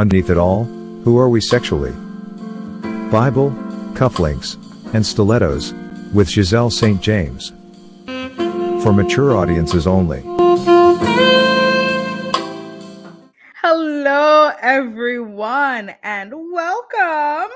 Underneath it all, who are we sexually? Bible, cufflinks, and stilettos, with Giselle St. James. For mature audiences only. Hello, everyone, and welcome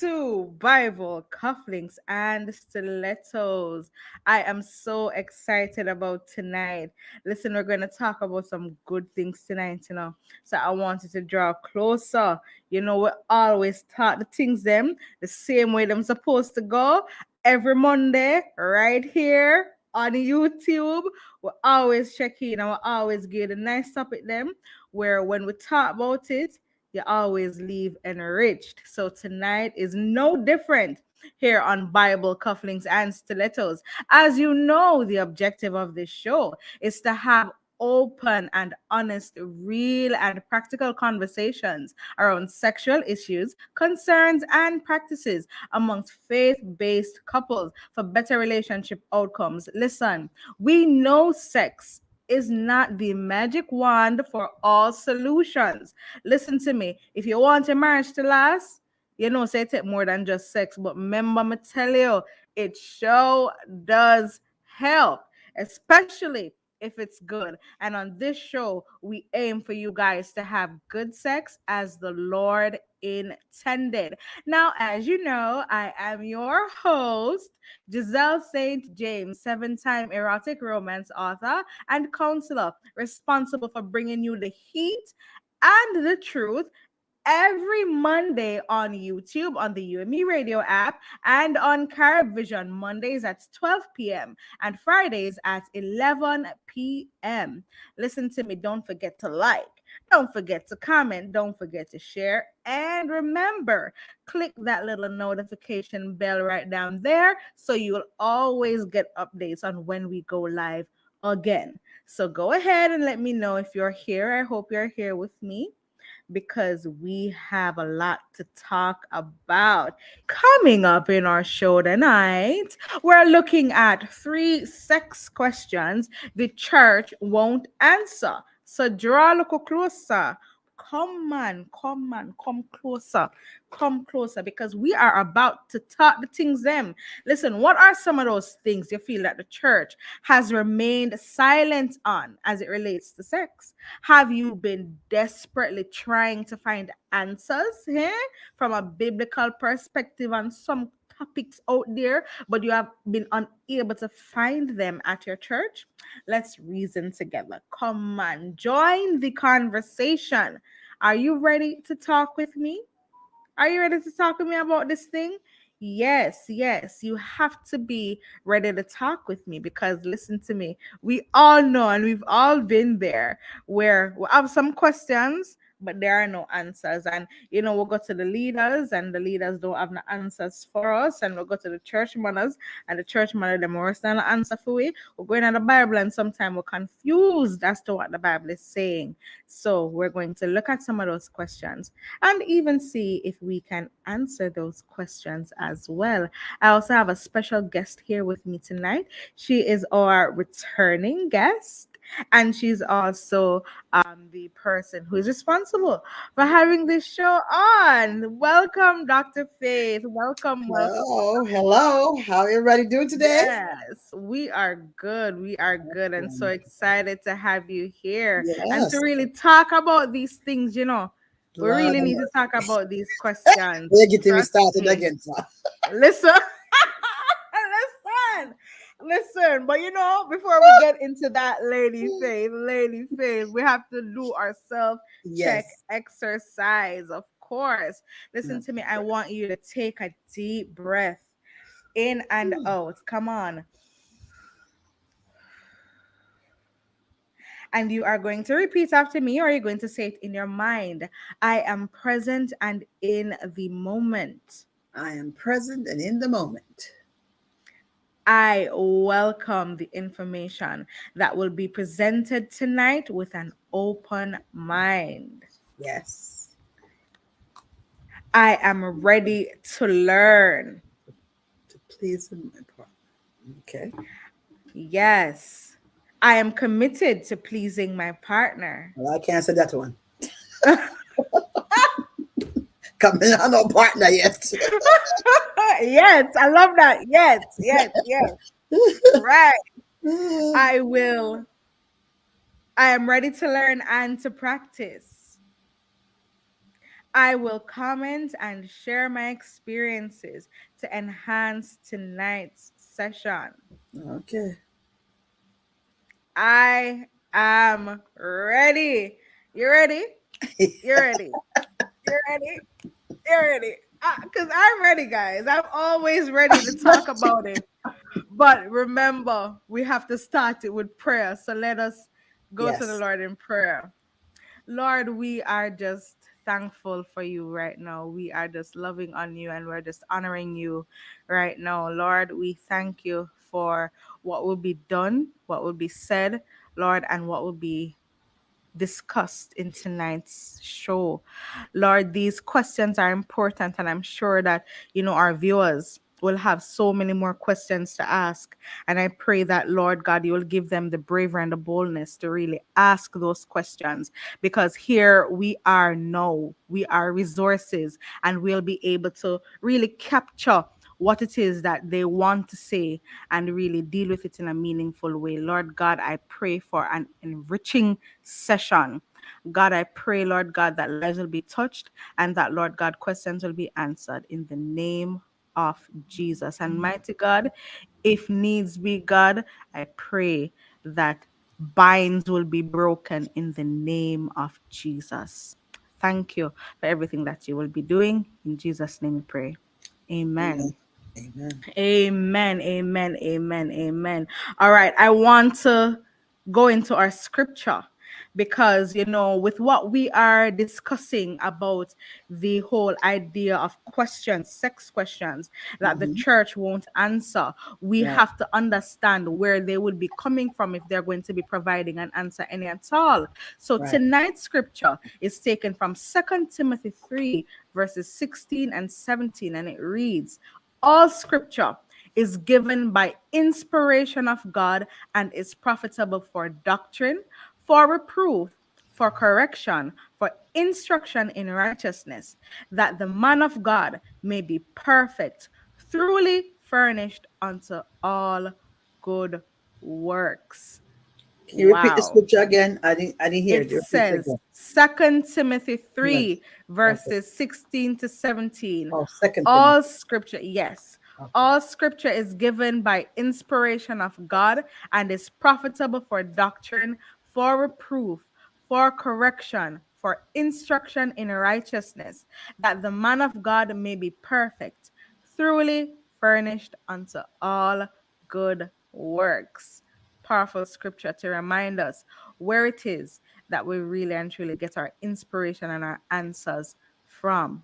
to Bible cufflinks and stilettos. I am so excited about tonight. Listen, we're going to talk about some good things tonight, you know. So I wanted to draw closer. You know, we always talk the things them the same way them supposed to go every Monday right here on YouTube. We always check in and we always get a nice topic them where when we talk about it, you always leave enriched. So tonight is no different here on Bible Cufflinks and Stilettos. As you know, the objective of this show is to have open and honest, real and practical conversations around sexual issues, concerns, and practices amongst faith based couples for better relationship outcomes. Listen, we know sex is not the magic wand for all solutions. Listen to me. If you want your marriage to last, you know, say take more than just sex. But remember, me tell you, it sure does help, especially if it's good. And on this show, we aim for you guys to have good sex as the Lord intended. Now, as you know, I am your host, Giselle St. James, seven time erotic romance author and counselor, responsible for bringing you the heat and the truth every Monday on YouTube, on the UME radio app, and on Carib Vision Mondays at 12 p.m. and Fridays at 11 p.m. Listen to me, don't forget to like. Don't forget to comment. Don't forget to share. And remember, click that little notification bell right down there so you'll always get updates on when we go live again. So go ahead and let me know if you're here. I hope you're here with me because we have a lot to talk about. Coming up in our show tonight, we're looking at three sex questions the church won't answer. So draw a little closer. Come on, come on, come closer, come closer because we are about to talk the things them. Listen, what are some of those things you feel that the church has remained silent on as it relates to sex? Have you been desperately trying to find answers here from a biblical perspective on some topics out there, but you have been unable to find them at your church, let's reason together. Come on, join the conversation. Are you ready to talk with me? Are you ready to talk with me about this thing? Yes, yes, you have to be ready to talk with me because listen to me. We all know and we've all been there where we have some questions but there are no answers. And you know, we'll go to the leaders, and the leaders don't have no answers for us. And we'll go to the church mothers, and the church mother them worse than the answer for we. We're going on the Bible, and sometimes we're confused as to what the Bible is saying. So we're going to look at some of those questions and even see if we can answer those questions as well. I also have a special guest here with me tonight. She is our returning guest and she's also um, the person who is responsible for having this show on. Welcome, Dr. Faith. Welcome, welcome. Hello, hello. How everybody doing today? Yes, we are good. We are good, and so mm-hmm. excited to have you here yes. and to really talk about these things. You know, we really need to talk about these questions. They're getting me started again. Listen. Listen, but you know, before we get into that lady faith, lady faith, we have to do our self check yes. exercise, of course. Listen to me. I want you to take a deep breath in and out. Come on. and you are going to repeat after me or you're going to say it in your mind. I am present and in the moment. I am present and in the moment. I welcome the information that will be presented tonight with an open mind. Yes. I am ready to learn. To please my partner. Okay. Yes. I am committed to pleasing my partner. Well, I can't say that one. coming on no partner yet. yes, I love that. Yes, yes, yes. right. I will. I am ready to learn and to practice. I will comment and share my experiences to enhance tonight's session. Okay. I am ready. You ready? You're ready. You're ready. You're ready. Because I'm ready, guys. I'm always ready to talk about it. But remember, we have to start it with prayer. So let us go yes. to the Lord in prayer. Lord, we are just thankful for you right now. We are just loving on you and we're just honoring you right now. Lord, we thank you for what will be done, what will be said, Lord, and what will be discussed in tonight's show. Lord, these questions are important, and I'm sure that, you know, our viewers will have so many more questions to ask. And I pray that, Lord God, you will give them the bravery and the boldness to really ask those questions because here we are now, we are resources, and we'll be able to really capture what it is that they want to say and really deal with it in a meaningful way. Lord God, I pray for an enriching session. God, I pray, Lord God, that lives will be touched and that, Lord God, questions will be answered in the name of Jesus. And mighty God, if needs be, God, I pray that binds will be broken in the name of Jesus. Thank you for everything that you will be doing. In Jesus' name we pray. Amen. Amen. Amen. Amen. Amen. Amen. All right. I want to go into our scripture because you know with what we are discussing about the whole idea of questions sex questions that mm-hmm. the church won't answer we yeah. have to understand where they would be coming from if they're going to be providing an answer any at all so right. tonight's scripture is taken from Second timothy 3 verses 16 and 17 and it reads all scripture is given by inspiration of God and is profitable for doctrine, for reproof, for correction, for instruction in righteousness, that the man of God may be perfect, thoroughly furnished unto all good works. Can you wow. repeat the scripture again? I didn't I didn't hear it. It says Second Timothy 3, yes. verses okay. 16 to 17. Oh, second all scripture, yes. Okay. All scripture is given by inspiration of God and is profitable for doctrine, for reproof, for correction, for instruction in righteousness, that the man of God may be perfect, thoroughly furnished unto all good works. Powerful scripture to remind us where it is that we really and truly get our inspiration and our answers from.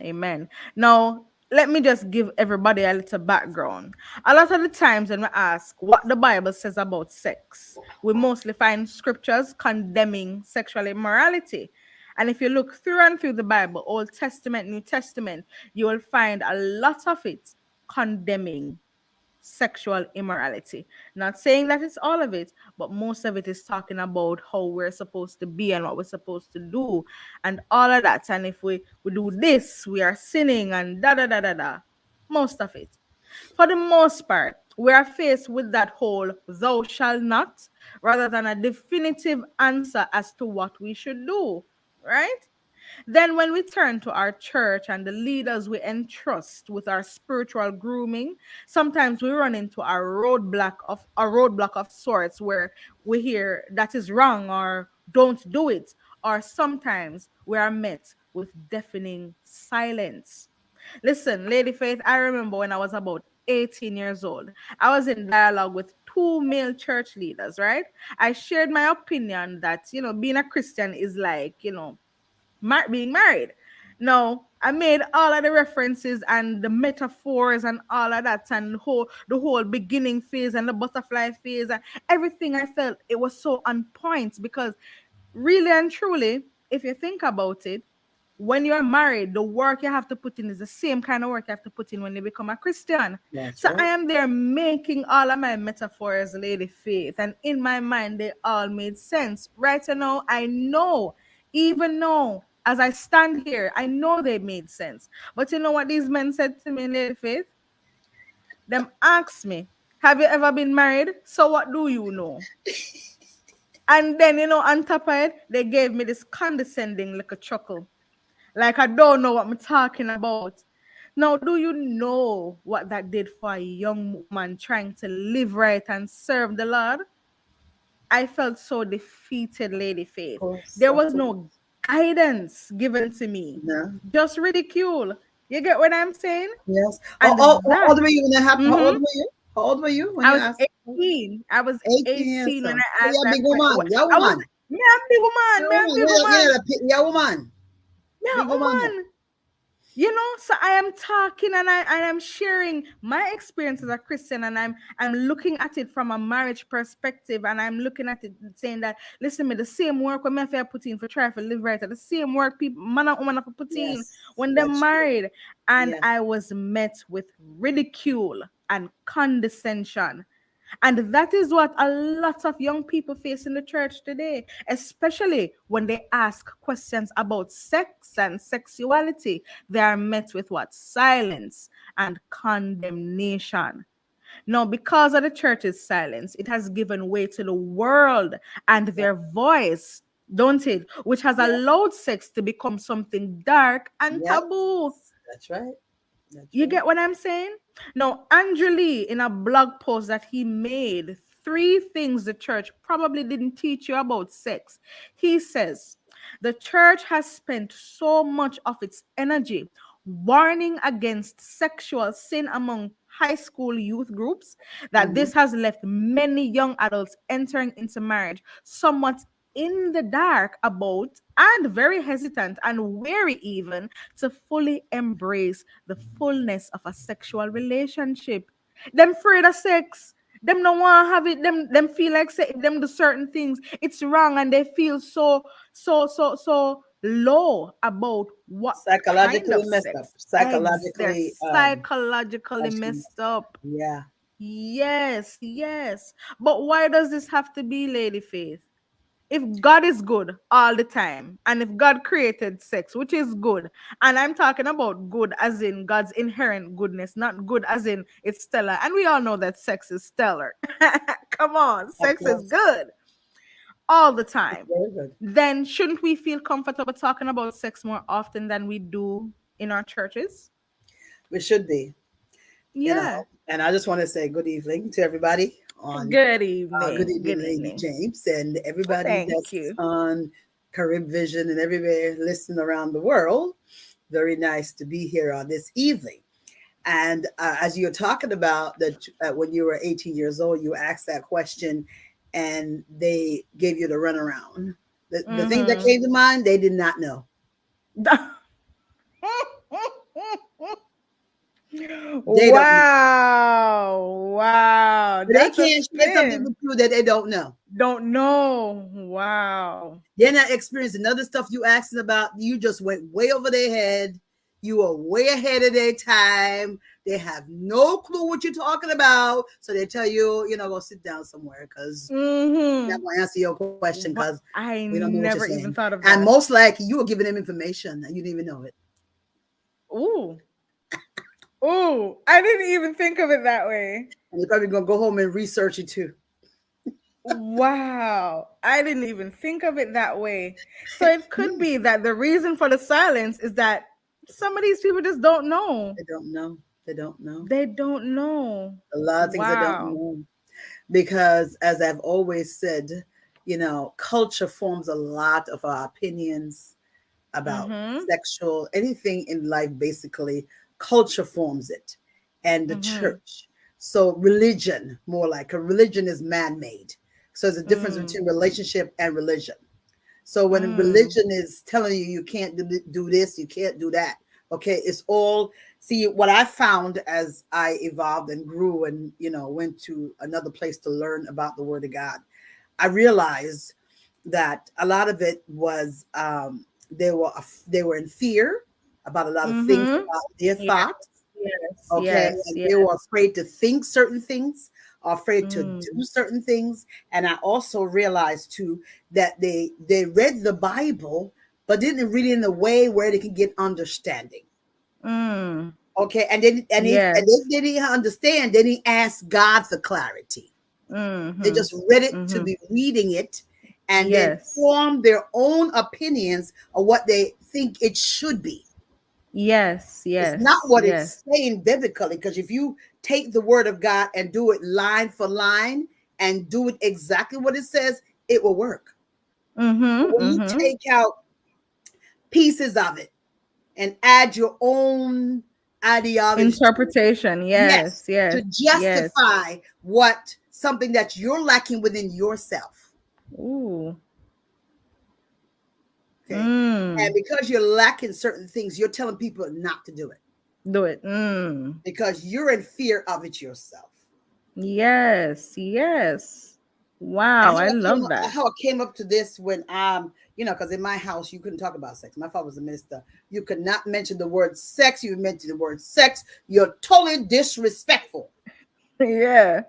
Amen. Now, let me just give everybody a little background. A lot of the times when we ask what the Bible says about sex, we mostly find scriptures condemning sexual immorality. And if you look through and through the Bible, Old Testament, New Testament, you will find a lot of it condemning sexual immorality. Not saying that it's all of it, but most of it is talking about how we're supposed to be and what we're supposed to do and all of that. And if we, we do this, we are sinning and da da da da da. Most of it. For the most part, we are faced with that whole thou shall not rather than a definitive answer as to what we should do, right? Then, when we turn to our church and the leaders we entrust with our spiritual grooming, sometimes we run into a roadblock of a roadblock of sorts where we hear that is wrong or don't do it, or sometimes we are met with deafening silence. Listen, Lady Faith, I remember when I was about 18 years old, I was in dialogue with two male church leaders, right? I shared my opinion that, you know, being a Christian is like, you know, mar- being married. Now, I made all of the references and the metaphors and all of that, and the whole the whole beginning phase and the butterfly phase and everything. I felt it was so on point because, really and truly, if you think about it, when you're married, the work you have to put in is the same kind of work you have to put in when you become a Christian. That's so right. I am there making all of my metaphors, Lady Faith, and in my mind, they all made sense. Right now, I know, even though as I stand here, I know they made sense. But you know what these men said to me Lady Faith? Them asked me, Have you ever been married? So what do you know? and then, you know, on top of it, they gave me this condescending little chuckle. Like I don't know what I'm talking about. Now, do you know what that did for a young woman trying to live right and serve the Lord? I felt so defeated, Lady Faith. course, There was no guidance given to me, No. just ridicule. You get what I'm saying? Yes. And Oh, oh, how old were you when that happened? How Mhm. old were you? How old were you when I you was asked? 18. I was 18 18, years when. I So asked that big woman. question. You're a I was, woman. big woman. A Yeah, big yeah, woman. yeah, yeah, yeah, woman. Yeah, woman. You know, so I am talking and I and I'm sharing my experience as a Christian, and I'm I'm looking at it from a marriage perspective, and I'm looking at it saying that listen, to me the same work when have put in for try to live right, the same work people man and woman have put in Yes, when they're that's true. married, and Yes. I was met with ridicule and condescension. And that is what a lot of young people face in the church today, especially when they ask questions about sex and sexuality. They are met with what? Silence and condemnation. Now, because of the church's silence, it has given way to the world and their voice, don't it? Which has allowed sex to become something dark and Yep. taboo. That's right. That's You right. get what I'm saying? Now, Andrew Lee, in a blog post that he made, three things the church probably didn't teach you about sex. He says, the church has spent so much of its energy warning against sexual sin among high school youth groups that Mhm. this has left many young adults entering into marriage somewhat in the dark about and very hesitant and wary even to fully embrace the fullness of a sexual relationship. Them afraid of sex. Them don't want to have it. Them them feel like say them do certain things, it's wrong, and they feel so so so so low about what Psychologically kind of messed up. Psychologically. Um, psychologically messed up. yeah. Yes, yes. But why does this have to be, Lady Faith? If God is good all the time, and if God created sex, which is good, and I'm talking about good as in God's inherent goodness, not good as in it's stellar. And we all know that sex is stellar. Come on, sex is good all the time. Very good. Then shouldn't we feel comfortable talking about sex more often than we do in our churches? We should be. You Yeah. know. And I just want to say good evening to everybody on Good evening. Uh, good evening, Good Lady evening. James, and everybody Thank that's you. on Carib Vision and everywhere listening around the world. Very nice to be here on this evening. And uh, as you're talking about that, uh, when you were 18 years old, you asked that question, and they gave you the runaround. The, the thing that Mhm. came to mind, they did not know. don't wow, wow. They That's can't share something with you that they don't know. Don't know. Wow. They're not experiencing other stuff you asking about. You just went way over their head. You are way ahead of their time. They have no clue what you're talking about. So they tell you, you know, go sit down somewhere because Mhm. I'm going to answer your question because, I we don't know never even saying. thought of that. and most likely you were giving them information and you didn't even know it. Ooh. Ooh. I didn't even think of it that way. And you're probably going to go home and research it too. Wow. I didn't even think of it that way. So it could be that the reason for the silence is that some of these people just don't know. They don't know. They don't know. They don't know. a lot of things Wow. don't know. Because as I've always said, you know, culture forms a lot of our opinions about Mhm. sexual anything in life, basically, culture forms it and the Mhm. church. So religion, more like a religion is man-made. So there's a difference Mm. between relationship and religion. So when Mm. religion is telling you you can't do, do this, you can't do that. Okay, it's all see what I found as I evolved and grew and you know went to another place to learn about the word of God. I realized that a lot of it was um they were they were in fear about a lot of things Mhm. about their Yeah. thoughts. Yes. Okay, Yes. and yes. they were afraid to think certain things, afraid to Mm. do certain things, and I also realized too that they they read the Bible, but didn't read it in a way where they can get understanding. Mm. Okay, and then and, he, Yes. and they didn't understand. Then he asked God for clarity. They Mhm. just read it to Mhm. be reading it, and then form their own opinions of what they think it should be. Yes, yes. It's not what yes. it's saying biblically. Because if you take the word of God and do it line for line and do it exactly what it says, it will work. Mhm, When mhm. you take out pieces of it and add your own ideology interpretation. Yes, yes. to yes. justify what something that you're lacking within yourself. Ooh. Okay. Mm. And because you're lacking certain things, you're telling people not to do it Do it. Mm. because you're in fear of it yourself. Yes, yes. Wow, I And how love came, that. How I came up to this when um, you know, because in my house you couldn't talk about sex. My father was a minister. You could not mention the word sex. You mention the word sex. You're totally disrespectful. yeah.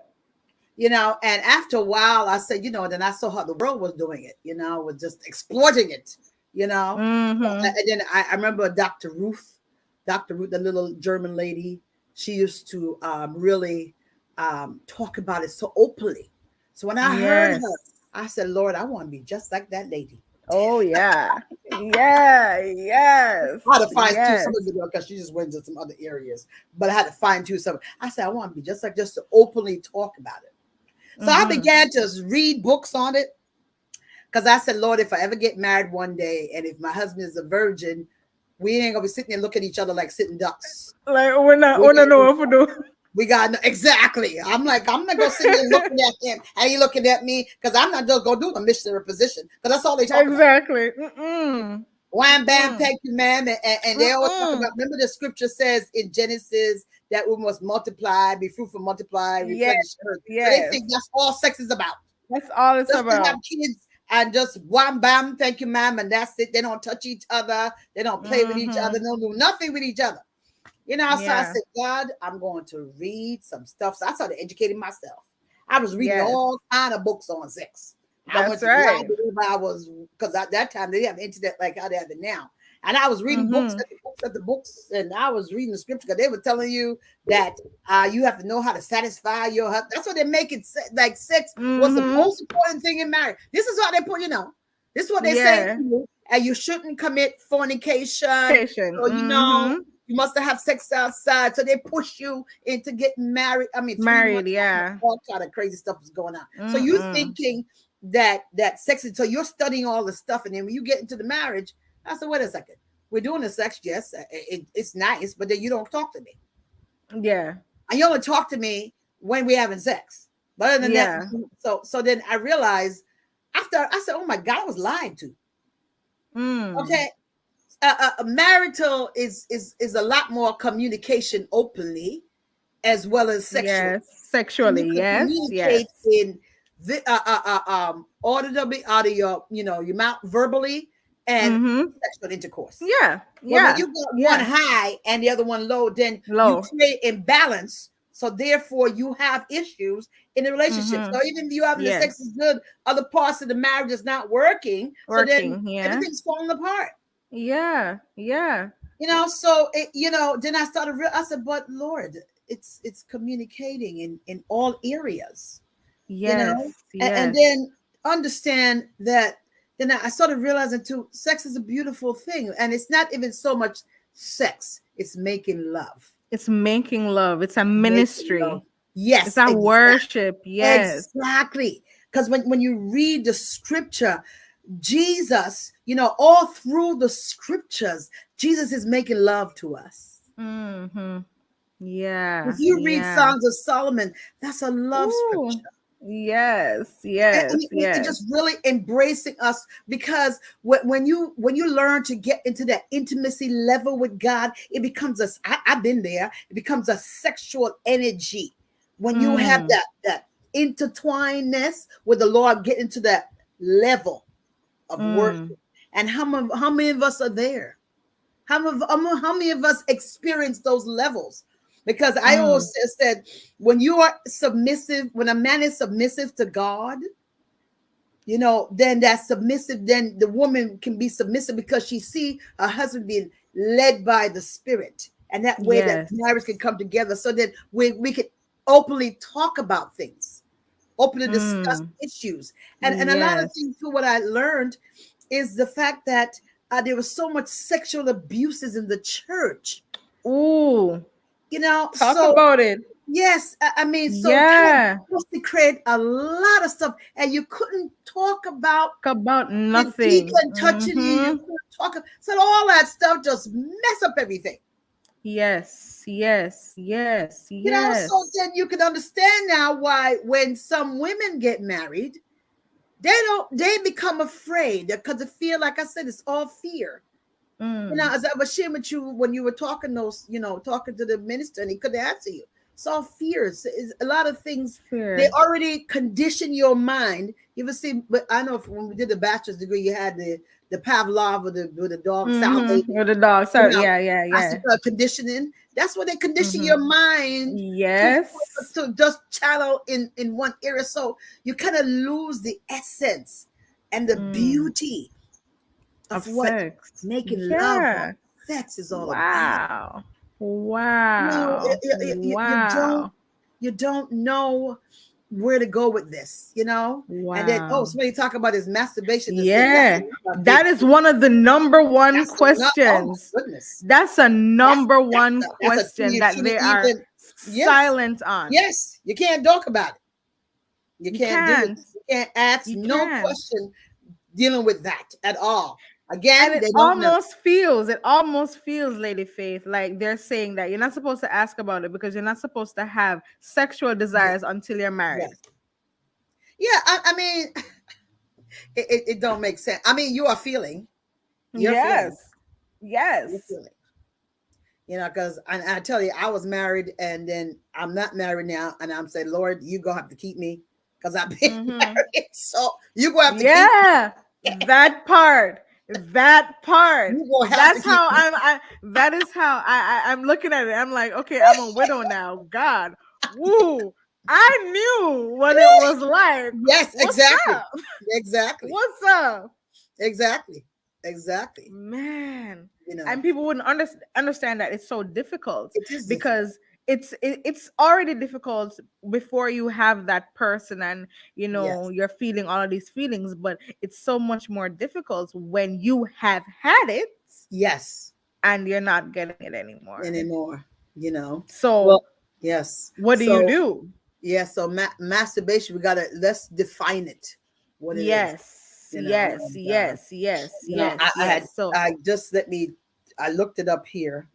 You know, and after a while, I said, you know, then I saw how the world was doing it, you know, was just exploiting it, you know. Mhm. And then I, I remember Dr. Ruth, Dr. Ruth, the little German lady, she used to um, really um, talk about it so openly. So when I heard her, I said, Lord, I want to be just like that lady. Oh yeah. Yeah, yes. I had to fine yes. tune some of the because she just went into some other areas, but I had to fine tune some. I said, I want to be just like just to openly talk about it. So I Mhm. began to read books on it because I said, Lord, if I ever get married one day and if my husband is a virgin, we ain't gonna be sitting there looking at each other like sitting ducks. Like we're not We we don't gotta know what to do. We got no, exactly. I'm like, I'm not gonna sit there looking at him and he looking at me because I'm not just gonna do the missionary position because that's all they talk about. Exactly. Wham bam, Mm. thank you, ma'am. And, and- and they always talk about remember the scripture says in Genesis that we must multiply, be fruitful, multiply, replenish Yes, earth. So they think that's all sex is about. That's all it's about. have kids and just wham bam, thank you, ma'am, and that's it. They don't touch each other, they don't play with each other, mm-hmm. they don't do nothing with each other. You know, so I said, God, I'm going to read some stuff. So I started educating myself. I was reading Yes. all kind of books on sex. I That's went to right. the library where I was because at that time they didn't have internet like how they have it now. And I was reading books Mhm. at the books at the books, and I was reading the scripture because they were telling you that uh, you have to know how to satisfy your husband. That's what they make it se- like sex was the Mhm. most important thing in marriage. This is what they put, you know. This is what they say, Yeah. you, and you shouldn't commit fornication. Patient. So you know, Mhm. you must have sex outside. So they push you into getting married. I mean, Married, yeah. all kind of crazy stuff is going on. So you're thinking that that sex is so you're studying all the stuff, and then when you get into the marriage, I said, wait a second, we're doing the sex, yes, it- it- it's nice, but then you don't talk to me, Yeah. and you only talk to me when we're having sex. But other than Yeah. that, so so then I realized after I said, oh my God, I was lied to. Mm. Okay. Uh, uh, marital is is is a lot more communication openly as well as sexual. Yes. Sexually. Yes. Yes. in the uh, uh, uh, um audibly out of your you know your mouth verbally and Mhm. sexual intercourse. Yeah. Well, Yeah. when you got yeah. one high and the other one low, then Low. you create imbalance. So therefore, you have issues in the relationship. Mhm. So even if you having the sex is good, other parts of the marriage is not working. Working, So then Yeah. everything's falling apart. Yeah. Yeah. You know, so it, you know, then I started. Real, I said, but Lord, it's it's communicating in in all areas. Yes. know, A- yes. and, then understand that then i started realizing too sex is a beautiful thing and it's not even so much sex it's making love it's making love. It's a ministry. yes It's a exact- worship. Yes. exactly because when, when you read the scripture jesus you know all through the scriptures jesus is making love to us hmm Yeah. if you read yeah. songs of solomon that's a love Ooh, scripture Yes. and- Yes. and it yes. just really embracing us because when, when you when you learn to get into that intimacy level with god it becomes a I, i've been there it becomes a sexual energy when you have Mm. that that intertwinedness with the lord get into that level of Mm. worship and how many, how many of us are there how how many- how many of us experience those levels because i Mm. always said when you are submissive when a man is submissive to god you know, then that submissive, then the woman can be submissive because she see her husband being led by the spirit. And that way that Yes. marriage can come together so that we, we can openly talk about things, openly discuss Mm. issues. And, and a lot of things too, what I learned is the fact that uh, there was so much sexual abuses in the church. Ooh, You know, talk so about it. yes, I, mean, so yeah, to create a lot of stuff, and you couldn't talk about about nothing. deacon touching you. Mhm. You couldn't talk, so all that stuff just mess up everything. Yes, yes, yes, You yes. know, so then you can understand now why when some women get married, they don't they become afraid because they feel like I said, it's all fear. Mm. You know, as I was sharing with you when you were talking those, you know, talking to the minister and he couldn't answer you. It's all fears. It's a lot of things Fear. they already condition your mind. You ever see? But I know when we did the bachelor's degree, you had the the Pavlov with the with the dog salivate, With the dog. So know, yeah, yeah, yeah. conditioning. That's what they condition Mhm. your mind Yes. to just channel in in one area. So you kind of lose the essence and the Mm. beauty of, Of what sex. making yeah. love sex is all about. Wow. Wow. you- you wow. don't- You don't know where to go with this, you know. wow. And then, oh, somebody talk about is masturbation, this Yeah, thing, that's a big- that is one of the number one that's a oh questions. goodness. That's a number That's- one that's a- a question thing that they are even- yes. silent on. Yes, you can't talk about it. You You can't, do it. You can't ask You no can't. question dealing with that at all. Again, and it don't know. almost feels it almost feels lady faith like they're saying that you're not supposed to ask about it because you're not supposed to have sexual desires until you're married Yes. Yeah, I, I mean, it, it, it don't make sense. I mean, you are feeling. You're feeling. yes yes You're feeling. You know, because I, I tell you, I was married and then I'm not married now, and I'm saying, Lord, you gonna have to keep me because I've been Mhm. married. So you gonna have to yeah that part that part. Keep. You gonna have that's how i'm I, that is how I, I i'm looking at it. I'm like okay i'm a widow now. God. Woo. I knew what it was like. Yes, What's exactly, up? exactly, what's up? Exactly, exactly. man. You know, and people wouldn't under, understand that. It's so difficult it is because it's it, it's already difficult before you have that person and you know you're feeling all of these feelings but it's so much more difficult when you have had it yes and you're not getting it anymore anymore. You know, so Well, yes. what do So, you do Yeah, so ma- masturbation, we gotta let's define it. What it is. yes you know, yes and, uh, yes yes you know, yes I- I had- so I just let me. I looked it up here.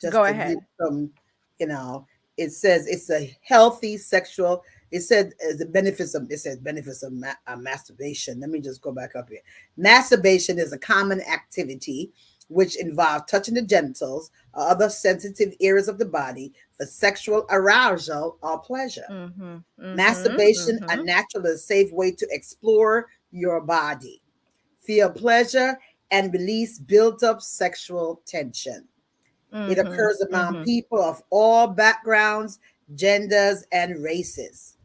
Just Go to ahead. Some, you know, it says it's a healthy sexual. It said uh, the benefits of it says benefits of ma- uh, masturbation. Let me just go back up here. Masturbation is a common activity which involves touching the genitals or other sensitive areas of the body for sexual arousal or pleasure. mhm, mhm, Masturbation, a mhm. natural and safe way to explore your body, feel pleasure, and release built up sexual tension. It Mhm, occurs among mhm. people of all backgrounds, genders, and races.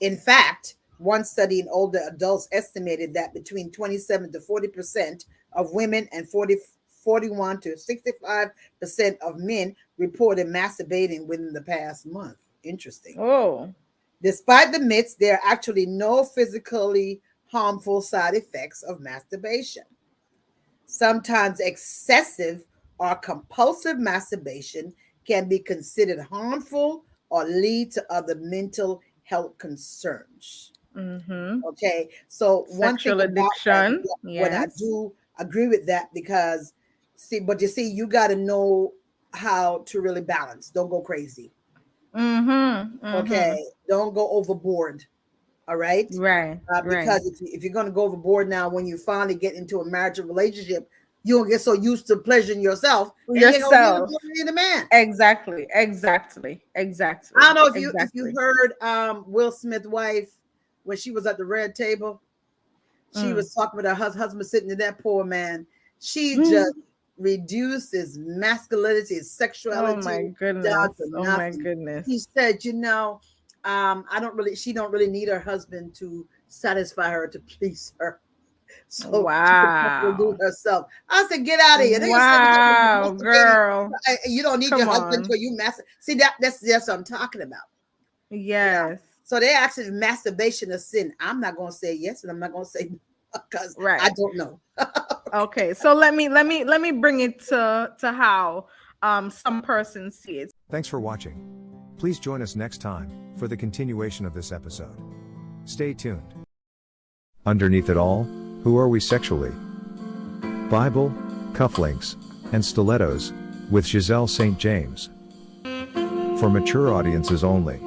In fact, one study in older adults estimated that between 27 to 40 percent of women and 40, 41 to 65 percent of men reported masturbating within the past month. Interesting. oh Despite the myths, there are actually no physically harmful side effects of masturbation. Sometimes excessive or compulsive masturbation can be considered harmful or lead to other mental health concerns. mhm. Okay, so one Sexual thing about that, addiction, when I do agree with that because see, but you see, you got to know how to really balance. Don't go crazy. Mm-hmm, mhm. Okay, don't go overboard. All right. Right. Uh, right. because if, you, if you're going to go overboard now, when you finally get into a marital relationship, you don't get so used to pleasuring yourself. Yourself. to pleasure the man. Exactly. Exactly. Exactly. I don't know if you if you heard um, Will Smith's wife when she was at the red table. She Mm. was talking with her hus- husband sitting to that poor man. She Mm. just reduces masculinity, his Oh sexuality. my goodness. Oh my goodness. he said, you know, um, I don't really, she don't really need her husband to satisfy her to please her. So Wow. she could do herself. I said, get out of here. They Wow, send you girl. You don't need Come your husband on. until you master. See that that's that's what I'm talking about. Yes. So they actually masturbation a sin. I'm not gonna say yes, and I'm not gonna say no because Right. I don't know. Okay. So let me let me let me bring it to to how um some persons see it. Thanks for watching. Please join us next time for the continuation of this episode. Stay tuned. Underneath it all, who are we sexually? Bible, cufflinks, and stilettos, with Giselle St. James. For mature audiences only.